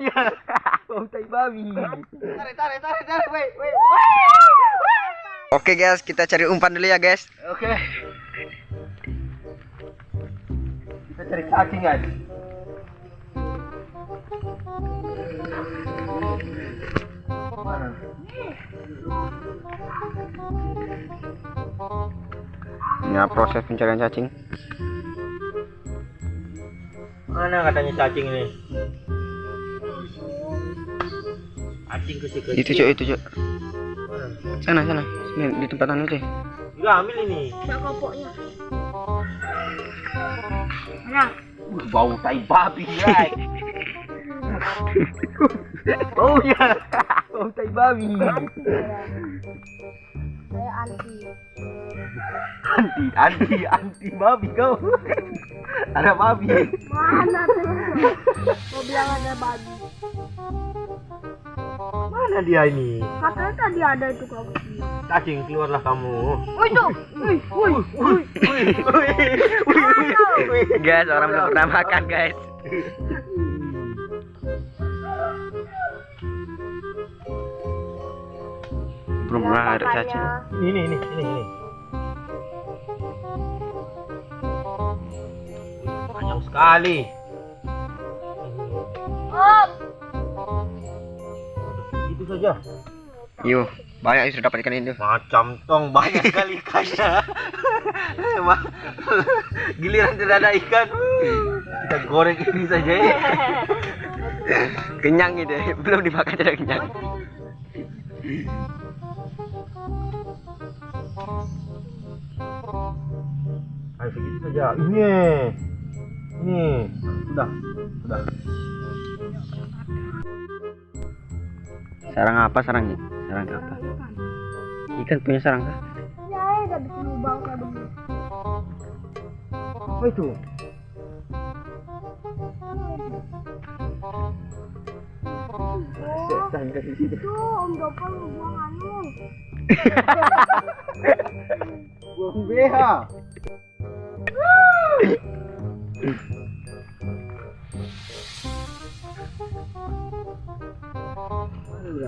Bau tai babi. Tarik, tarik, tarik, tarik. Wait, wait. Oke guys, kita cari umpan dulu ya guys. Oke. Kita cari cacing guys. Mana? Ya proses pencarian cacing. Mana katanya cacing ini? Cacing kecil-kecil. Itu cuk, itu. Mana? Sana sana. Sini di tempat anu cuy. Juga ambil ini. Mbak kopoknya. Nah, Uh, bau tai babi, guys. Baunya. Bau tai babi. saya anti. Anti, anti, anti babi kau. Ada babi. Mana tuh? Mau bilang ada babi. Mana dia ini? Katanya tadi ada itu kau kecil. Cacing keluarlah kamu. Woi tuh, woi, woi, woi. Wih, wih, wih, wih. Guys, orang belum pernah makan guys. Belum pernah ada cacing. Ini, ini, ini, ini. Banyak sekali. Itu saja. Yuk, banyak yang sudah dapat ikan itu. Macam tong banyak sekali ikannya. Giliran tidak ada ikan. Kita goreng ini saja ya. Kenyang gitu, belum dimakan sudah kenyang. Ayo segitu saja. Ini. Ini. Sudah. Sudah. Sarang apa sarangnya? Sarang apa? Ikan punya sarang kah? ya udah bikin lubang kayak begini. Apa itu? Oh, Setan kasih situ. itu Om Dopal buang anu. Buang BH. Ada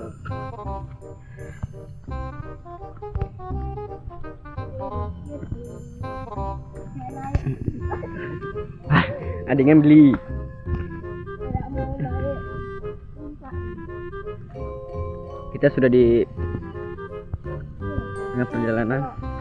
yang beli. Kita sudah di tengah perjalanan.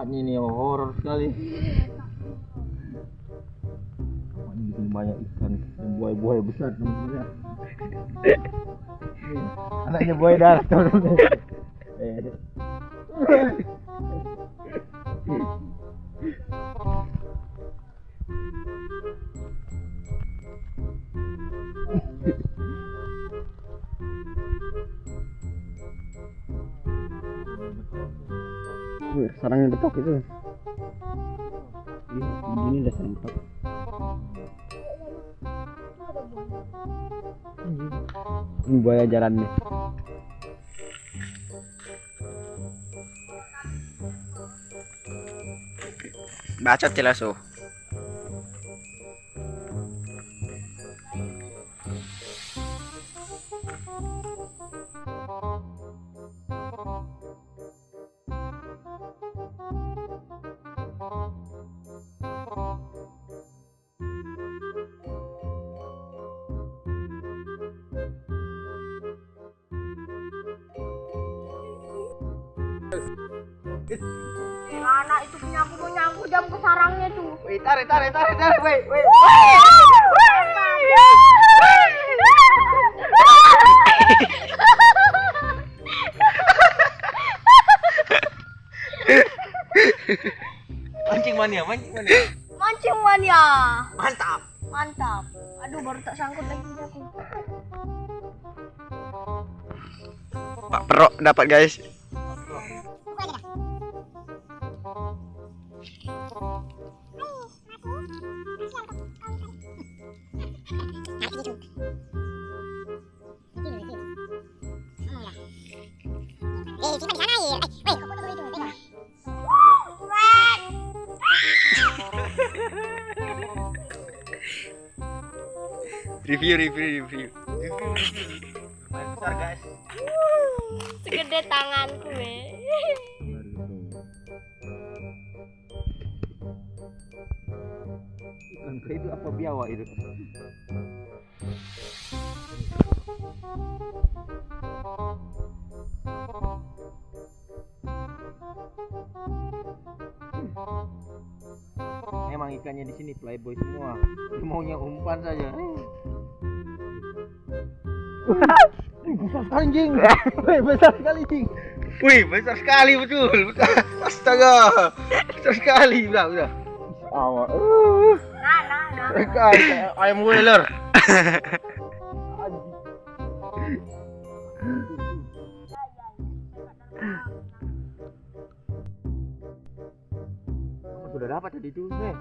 Tempatnya ini horor sekali. Ini bikin banyak ikan dan buaya-buaya besar teman-teman. Anaknya buaya darat teman-teman. Sarangnya betok itu. Ih, Begini udah sarang betok. Ini buaya jalan nih. Bacot jelas oh. Mana itu punya aku mau nyangkut jam ke sarangnya tuh. Wih, tarik, tarik, tarik, tarik, wih, wih. Mancing mania, mancing mania. Mancing mania. Mantap. Mantap. Aduh baru tak sangkut lagi aku. Pak Perok dapat guys. Eh, simpan di sana ya. Eh, weh. Review, review, review. Lumayan besar guys. Segede tanganku, weh. Ikan itu apa biawak itu? Memang ikannya di sini playboy semua. Maunya umpan saja. besar sekali anjing. Besar sekali anjing. Wih, besar sekali betul. Astaga. Besar sekali. Udah, udah. Awak. Uh. Mereka ayam wheeler. udah dapat tadi tuh eh.